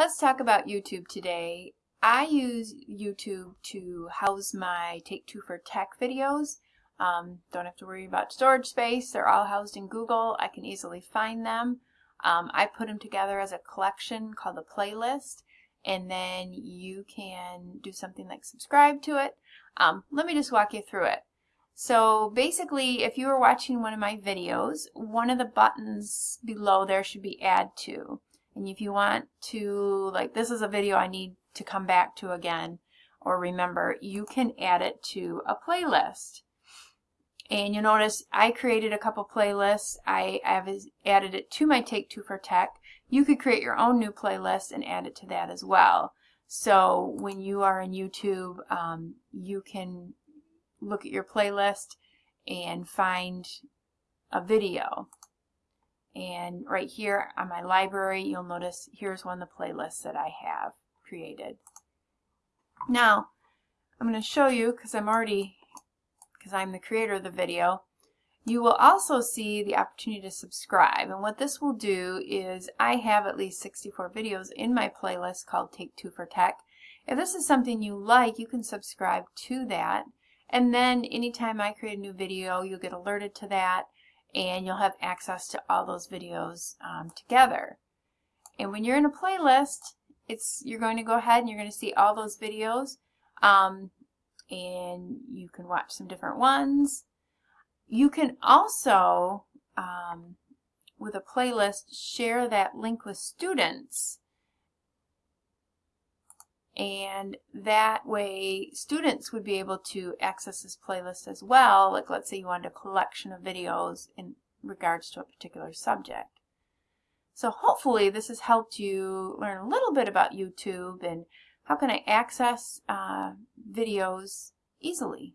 Let's talk about YouTube today. I use YouTube to house my Take Two for Tech videos. Um, don't have to worry about storage space. They're all housed in Google. I can easily find them. Um, I put them together as a collection called a playlist and then you can do something like subscribe to it. Um, let me just walk you through it. So basically, if you were watching one of my videos, one of the buttons below there should be add to. And if you want to, like this is a video I need to come back to again or remember, you can add it to a playlist. And you'll notice I created a couple playlists. I have added it to my Take Two for Tech. You could create your own new playlist and add it to that as well. So when you are in YouTube, um, you can look at your playlist and find a video. And right here on my library, you'll notice here's one of the playlists that I have created. Now, I'm going to show you, because I'm already, because I'm the creator of the video, you will also see the opportunity to subscribe. And what this will do is I have at least 64 videos in my playlist called Take Two for Tech. If this is something you like, you can subscribe to that. And then anytime I create a new video, you'll get alerted to that and you'll have access to all those videos um, together. And when you're in a playlist, it's you're going to go ahead and you're going to see all those videos um, and you can watch some different ones. You can also, um, with a playlist, share that link with students and that way students would be able to access this playlist as well like let's say you wanted a collection of videos in regards to a particular subject. So hopefully this has helped you learn a little bit about YouTube and how can I access uh, videos easily